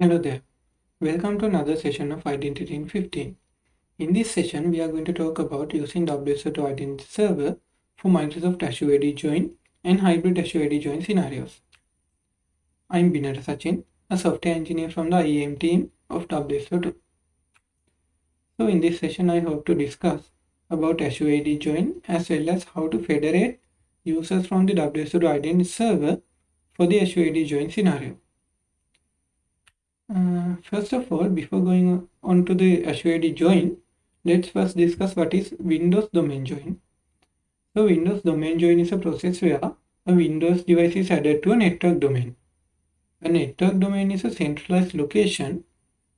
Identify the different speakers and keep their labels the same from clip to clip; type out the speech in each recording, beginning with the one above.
Speaker 1: Hello there. Welcome to another session of Identity in 15. In this session, we are going to talk about using WSO2 Identity Server for Microsoft Azure AD Join and hybrid Azure AD Join scenarios. I'm Binara Sachin, a software engineer from the IAM team of WSO2. So in this session, I hope to discuss about Azure AD Join as well as how to federate users from the WSO2 Identity Server for the Azure AD Join scenario. Uh, first of all, before going on to the Azure join, let's first discuss what is Windows domain join. So Windows domain join is a process where a Windows device is added to a network domain. A network domain is a centralized location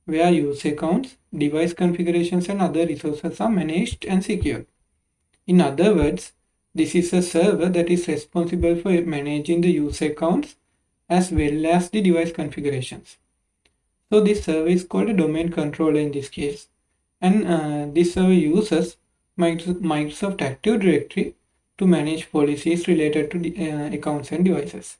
Speaker 1: where user accounts, device configurations and other resources are managed and secured. In other words, this is a server that is responsible for managing the user accounts as well as the device configurations. So this server is called a domain controller in this case. And uh, this server uses Microsoft Active Directory to manage policies related to the, uh, accounts and devices.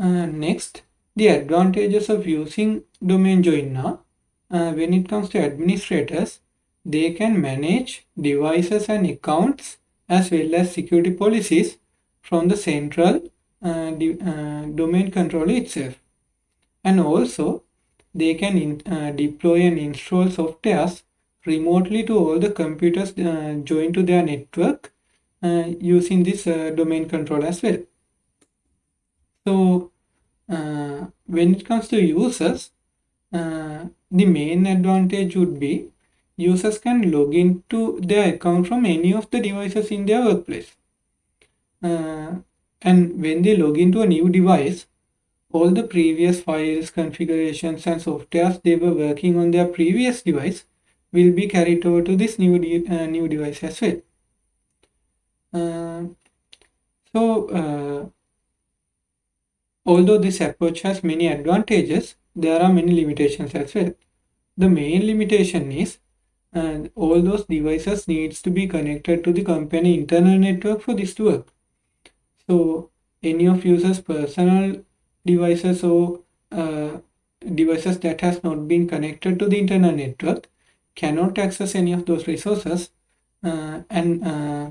Speaker 1: Uh, next, the advantages of using domain join now. Uh, when it comes to administrators, they can manage devices and accounts as well as security policies from the central uh, uh, domain controller itself and also they can in, uh, deploy and install softwares remotely to all the computers uh, joined to their network uh, using this uh, domain control as well. So uh, when it comes to users, uh, the main advantage would be users can log into their account from any of the devices in their workplace. and when they log into a new device, all the previous files, configurations and softwares they were working on their previous device will be carried over to this new, de uh, new device as well. Uh, so, uh, although this approach has many advantages, there are many limitations as well. The main limitation is uh, all those devices needs to be connected to the company internal network for this to work. So, any of users personal devices or uh, devices that has not been connected to the internet network cannot access any of those resources. Uh, and uh,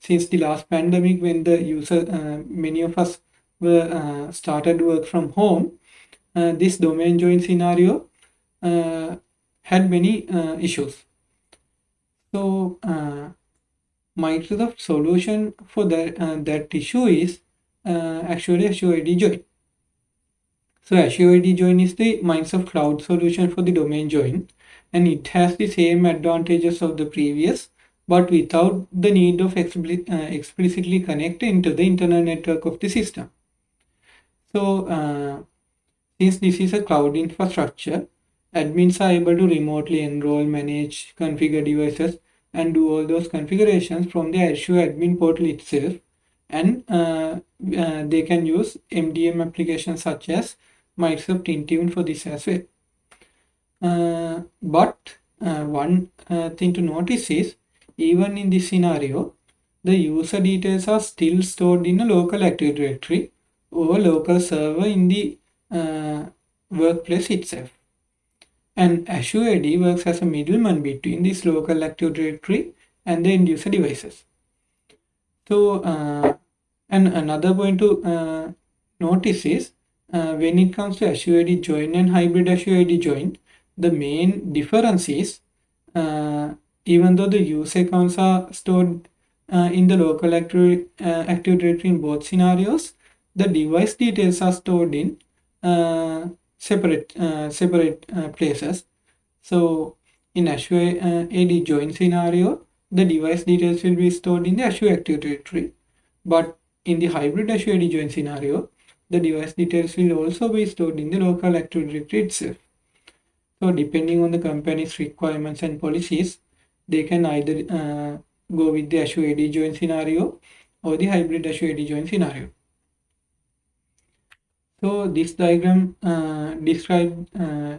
Speaker 1: since the last pandemic when the user uh, many of us were uh, started work from home uh, this domain join scenario had many issues. So Microsoft solution for that that issue is actually Azure AD join so Azure AD Join is the Microsoft Cloud solution for the domain join and it has the same advantages of the previous but without the need of uh, explicitly connecting into the internal network of the system. So uh, since this is a cloud infrastructure, admins are able to remotely enroll, manage, configure devices and do all those configurations from the Azure admin portal itself and uh, uh they can use MDM applications such as Microsoft Intune for this as well. Uh, but uh, one uh, thing to notice is even in this scenario, the user details are still stored in a local Active Directory or local server in the uh, workplace itself. And Azure AD works as a middleman between this local Active Directory and the end user devices. So, uh, and another point to uh, notice is uh, when it comes to Azure AD join and hybrid Azure AD join, the main difference is uh, even though the user accounts are stored uh, in the local Active, uh, Active Directory in both scenarios, the device details are stored in uh, separate uh, separate places. So in Azure AD join scenario, the device details will be stored in the Azure Active Directory. But in the hybrid Azure AD join scenario, the device details will also be stored in the local Active Directory itself. So depending on the company's requirements and policies, they can either uh, go with the Azure AD join scenario or the hybrid Azure AD join scenario. So this diagram uh, describe uh,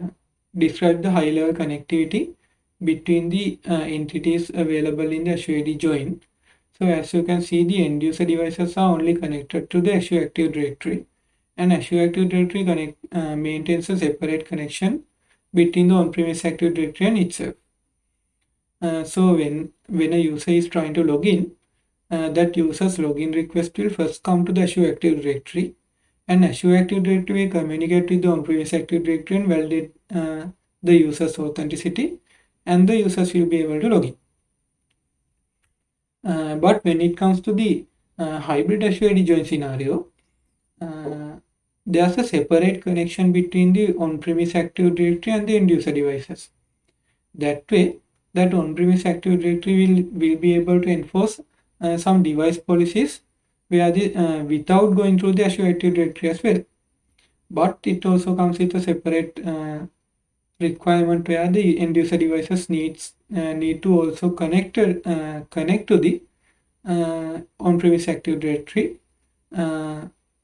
Speaker 1: describe the high level connectivity between the uh, entities available in the Azure AD join. So as you can see, the end user devices are only connected to the Azure Active Directory and Azure Active Directory connect, uh, maintains a separate connection between the on-premise Active Directory and itself. Uh, so when, when a user is trying to log in, uh, that user's login request will first come to the Azure Active Directory and Azure Active Directory will communicate with the on-premise Active Directory and validate uh, the user's authenticity and the users will be able to log in. Uh, but when it comes to the uh, hybrid Azure join scenario, uh, there's a separate connection between the on-premise Active Directory and the end user devices. That way, that on-premise Active Directory will, will be able to enforce uh, some device policies where the, uh, without going through the Azure Active Directory as well. But it also comes with a separate uh, requirement where the end user devices needs uh, need to also connect uh, connect to the uh, on-premise Active Directory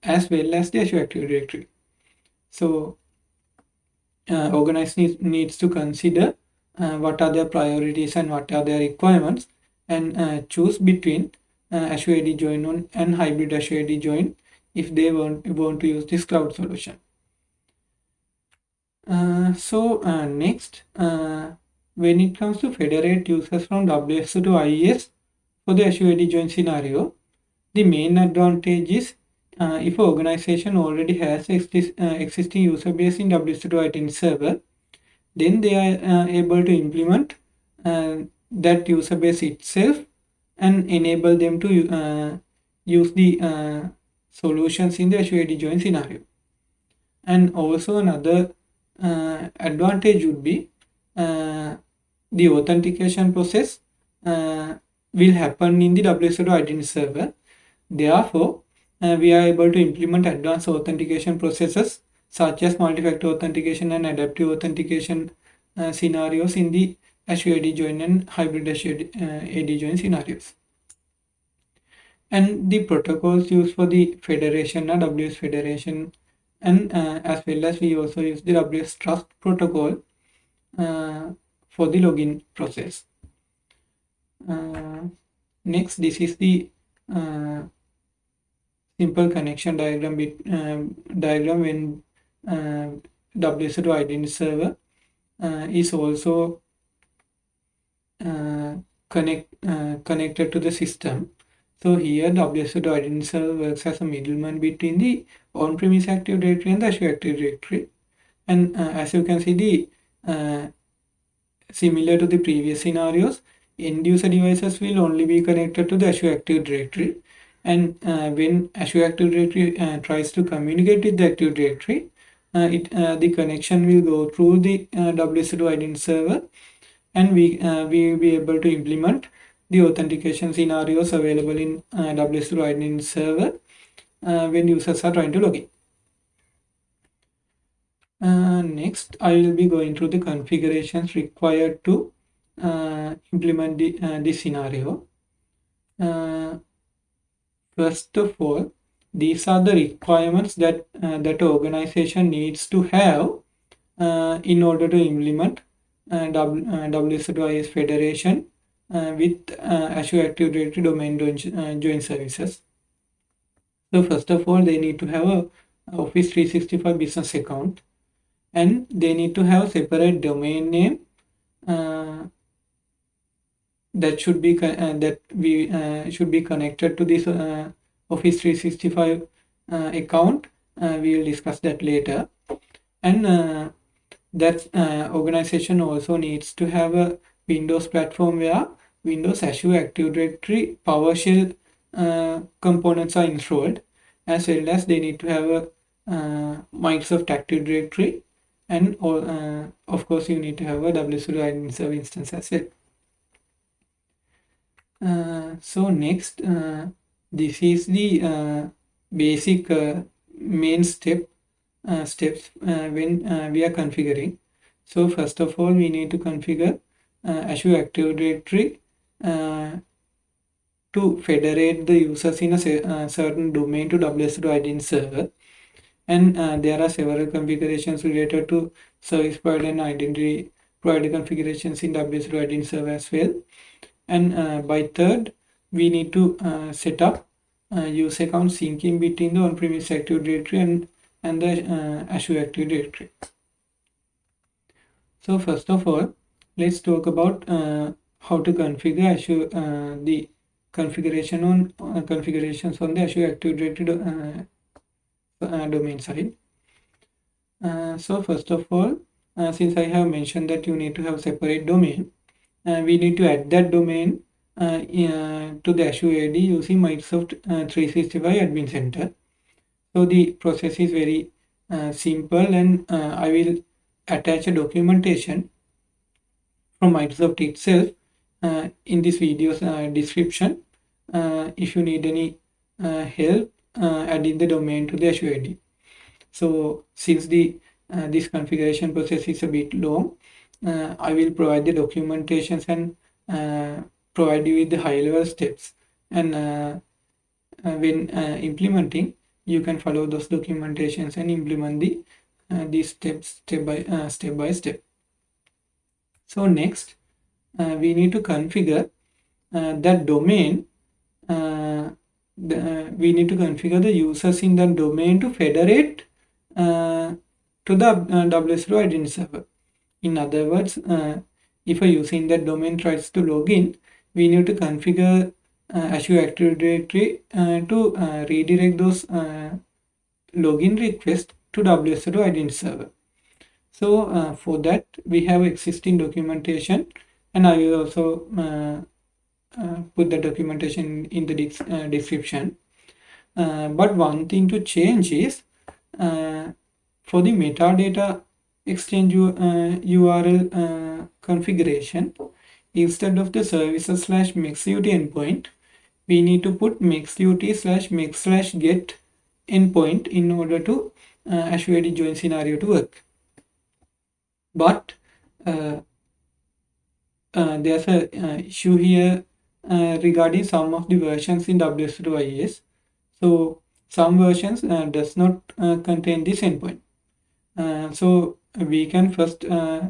Speaker 1: as well as the Azure Active Directory. So organize needs, needs to consider what are their priorities and what are their requirements and uh, choose between uh, Azure AD join on and hybrid Azure AD join if they want, want to use this cloud solution. Uh, so uh, next, uh, when it comes to federate users from WSO2 IS for the Azure AD join scenario, the main advantage is uh, if an organization already has exist, existing user base in WSO2 identity server, then they are able to implement that user base itself and enable them to uh, use the uh, solutions in the Azure AD join scenario. And also another uh, advantage would be uh, the authentication process uh, will happen in the WSO2 identity server. Therefore, uh, we are able to implement advanced authentication processes such as multi-factor authentication and adaptive authentication scenarios in the AD join and hybrid AD uh, join scenarios. And the protocols used for the federation are WS federation and uh, as well as we also use the WS trust protocol uh, for the login process. Uh, next, this is the uh, simple connection diagram bit, uh, diagram when WSO2 identity server is also uh, connect uh, connected to the system. So here WSO identity server works as a middleman between the on-premise Active Directory and the Azure Active Directory. And uh, as you can see, the uh, similar to the previous scenarios, end user devices will only be connected to the Azure Active Directory. And uh, when Azure Active Directory uh, tries to communicate with the Active Directory, it the connection will go through the WSO identity server and we uh, we will be able to implement the authentication scenarios available in uh, WSO2 Lightning server uh, when users are trying to log in. Uh, next, I will be going through the configurations required to uh, implement the, uh, this scenario. Uh, first of all, these are the requirements that that organization needs to have in order to implement WSO2IS Federation uh, with uh, Azure Active Directory domain join, join services. So first of all, they need to have a Office 365 business account and they need to have separate domain name uh, that should be uh, that we uh, should be connected to this uh, Office 365 account. we will discuss that later. And that organization also needs to have a Windows platform where Windows Azure Active Directory PowerShell uh, components are installed as well as they need to have a uh, Microsoft Active Directory and uh, of course you need to have a WSO2 Identity instance as well. Uh, so next uh, this is the basic main step uh, steps uh, when uh, we are configuring. So first of all, we need to configure Azure Active Directory to federate the users in a certain domain to WSO2 identity server. And there are several configurations related to service provider and identity provider configurations in WSO2 identity server as well. And uh, by third, we need to uh, set up uh, user account syncing between the on-premise Active Directory and and the Azure Active Directory. So first of all, let's talk about how to configure Azure the configuration on uh, configurations on the Azure Active Directory uh, uh, domain side. So first of all, since I have mentioned that you need to have separate domain, we need to add that domain to the Azure AD using Microsoft 365 Admin Center. So the process is very simple and I will attach a documentation from Microsoft itself uh, in this video's uh, description uh, if you need any uh, help uh, adding the domain to the Azure AD. So since the uh, this configuration process is a bit long, Uh, I will provide the documentations and uh, provide you with the high level steps and uh, when implementing you can follow those documentations and implement the uh, these steps step by uh, step by step so next uh, we need to configure that domain the, we need to configure the users in that domain to federate to the uh, WSO identity server. In other words, uh, if a user in that domain tries to log in, we need to configure uh, Azure Active Directory to redirect those login requests to WSO2 identity server. So uh, for that we have existing documentation and I will also uh, uh, put the documentation in the uh, description. Uh, but one thing to change is uh, for the metadata exchange URL uh, uh, configuration instead of the services slash mexut endpoint we need to put mexut slash mex slash get endpoint in order to uh, Azure AD join scenario to work. But uh, uh, there's a uh, issue here regarding some of the versions in WSO2 IS. So some versions does not contain this endpoint. so we can first uh,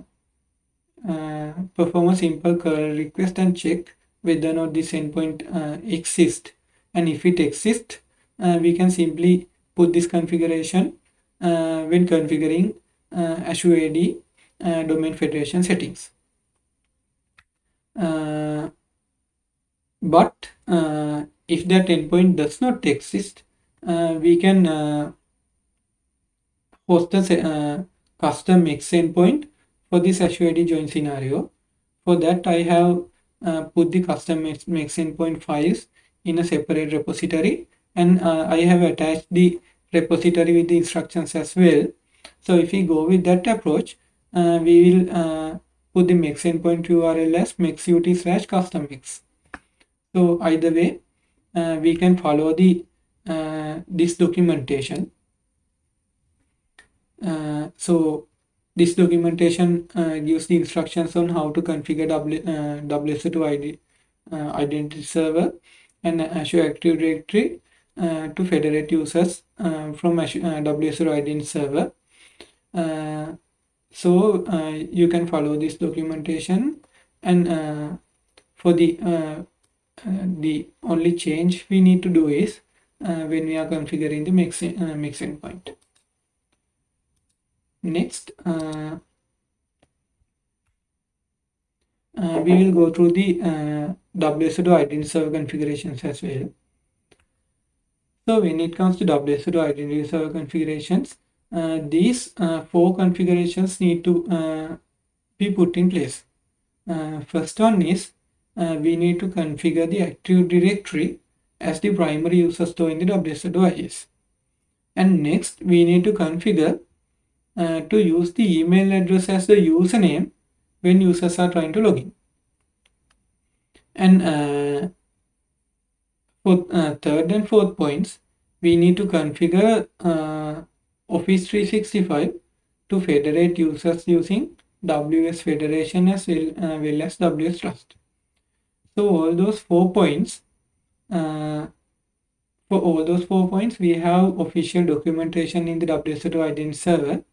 Speaker 1: perform a simple curl request and check whether or not this endpoint uh, exists and if it exists uh, we can simply put this configuration uh, when configuring uh, Azure AD uh, domain federation settings. but if that endpoint does not exist, we can host the custom Mex endpoint for this AD join scenario. For that, I have uh, put the custom Mex endpoint files in a separate repository and uh, I have attached the repository with the instructions as well. So if we go with that approach, uh, we will uh, put the mex endpoint URL as mexut slash custom mex. So either way, uh, we can follow the uh, this documentation. Uh, so this documentation uh, gives the instructions on how to configure w, WSO2 ID, identity server and Azure Active Directory uh, to federate users uh, from uh, WSO2 identity server. so you can follow this documentation and for the the only change we need to do is when we are configuring the mix, mex endpoint. Next, uh, uh, we will go through the uh, WSO2 identity server configurations as well. So when it comes to WSO2 identity server configurations, uh, these uh, four configurations need to uh, be put in place. Uh, first one is we need to configure the Active Directory as the primary user store in the WSO2 IS. And next we need to configure uh, to use the email address as the username when users are trying to log in. And for uh, third and fourth points, we need to configure uh, Office 365 to federate users using WS Federation as well, uh, well as WS Trust. So all those four points, uh, for all those four points, we have official documentation in the WSO2 identity server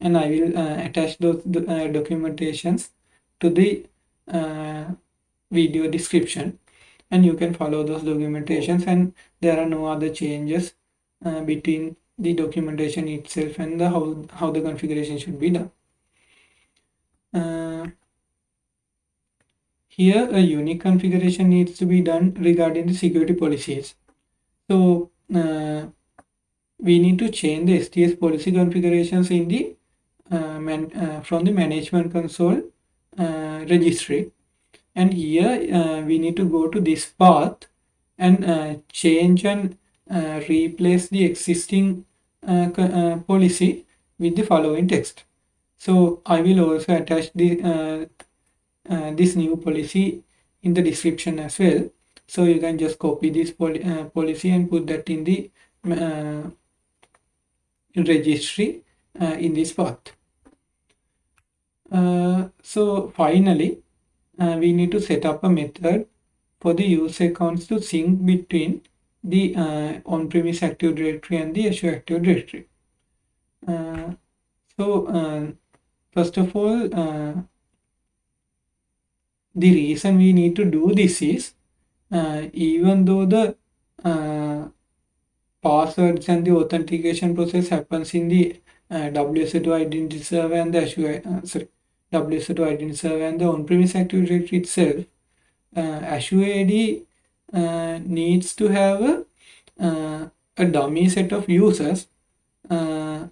Speaker 1: and I will uh, attach those uh, documentations to the uh, video description and you can follow those documentations and there are no other changes uh, between the documentation itself and the how, how the configuration should be done. Uh, here a unique configuration needs to be done regarding the security policies. So uh, we need to change the STS policy configurations in the man, uh, from the management console uh, registry. And here uh, we need to go to this path and uh, change and replace the existing policy with the following text. So I will also attach the uh, this new policy in the description as well. So you can just copy this uh, policy and put that in the uh, registry uh, in this path uh, so finally uh, we need to set up a method for the user accounts to sync between the on-premise active directory and the azure active directory. So first of all the reason we need to do this is uh, even though the uh, passwords and the authentication process happens in the uh, WSO2 identity server and the Azure, uh, sorry, WSO2 identity server and the on-premise Active Directory itself, uh, Azure AD uh, needs to have a, uh, a dummy set of users uh,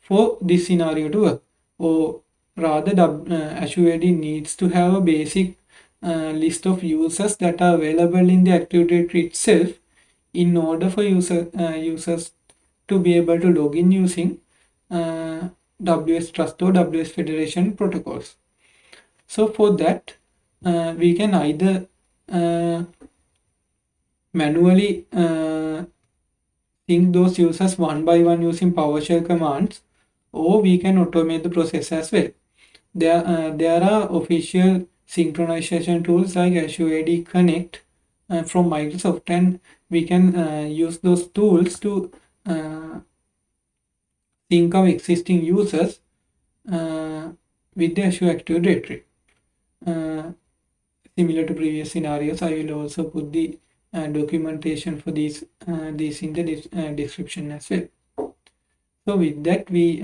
Speaker 1: for this scenario to work. Or rather uh, Azure AD needs to have a basic uh, list of users that are available in the Active Directory itself in order for user uh, users to be able to log in using uh, WS Trust or WS Federation protocols. So for that, uh, we can either uh, manually sync those users one by one using PowerShell commands or we can automate the process as well there uh, there are official synchronization tools like Azure AD Connect uh, from Microsoft and we can uh, use those tools to uh, sync of existing users uh, with the Azure Active Directory. Uh, similar to previous scenarios, I will also put the documentation for these these in the description as well. So with that, we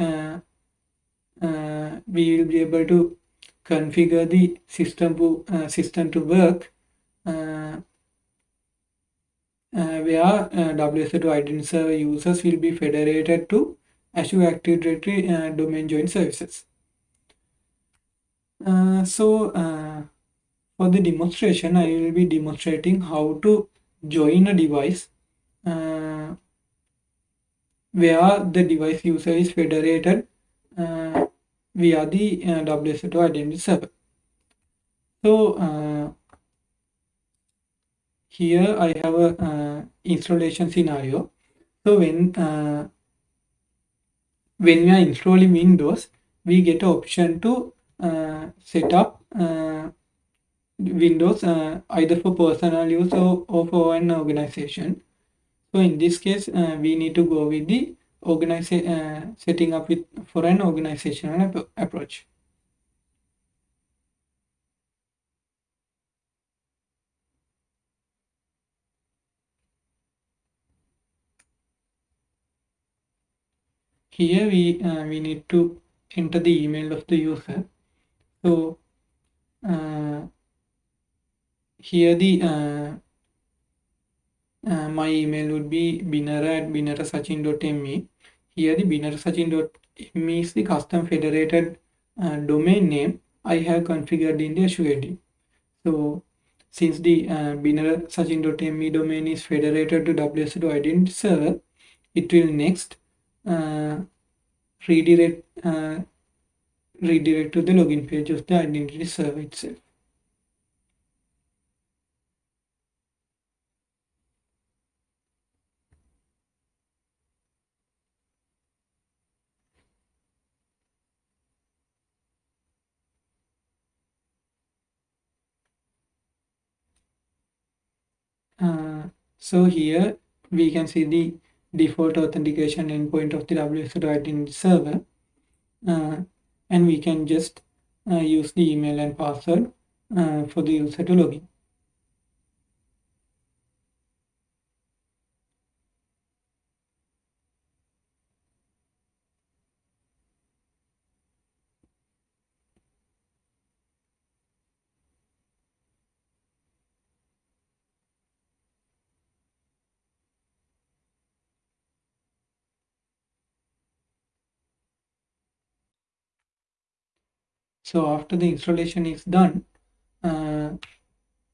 Speaker 1: uh, we will be able to configure the system to, uh, system to work uh, where WSO2 identity server users will be federated to Azure Active Directory domain join services. so for the demonstration, I will be demonstrating how to join a device uh, where the device user is federated uh, via the uh, WSO2 identity server. So uh, here I have a uh, installation scenario. So when uh, when we are installing Windows, we get an option to uh, set up uh, Windows uh, either for personal use or, or for an organization. So in this case, uh, we need to go with the organization uh, setting up with for an organizational ap approach here we uh, we need to enter the email of the user so uh, here the uh, uh, my email would be binara at binarasachin.me here the binarasachin.me is the custom federated uh, domain name I have configured in the AD. So since the uh, binarasachin.me domain is federated to WSO2 identity server, it will next redirect uh, redirect to the login page of the identity server itself. Uh, so here we can see the default authentication endpoint of the WSO2 identity server uh, and we can just uh, use the email and password uh, for the user to login. So after the installation is done, uh,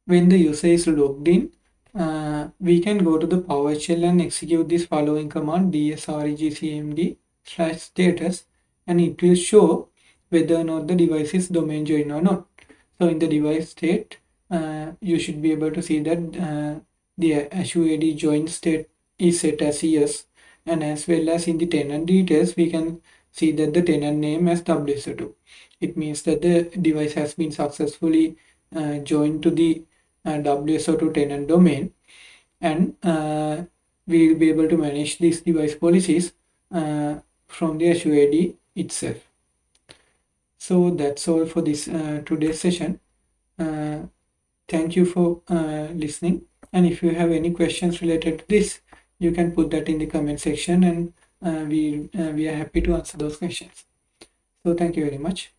Speaker 1: when the user is logged in, uh, we can go to the PowerShell and execute this following command dsregcmd slash status and it will show whether or not the device is domain joined or not. So in the device state, uh, you should be able to see that uh, the Azure AD join state is set as yes and as well as in the tenant details we can see that the tenant name as WSO2. It means that the device has been successfully uh, joined to the uh, WSO2 tenant domain and uh, we will be able to manage these device policies uh, from the Azure AD itself. So that's all for this uh, today's session. Uh, thank you for listening and if you have any questions related to this you can put that in the comment section and we we are happy to answer those questions so thank you very much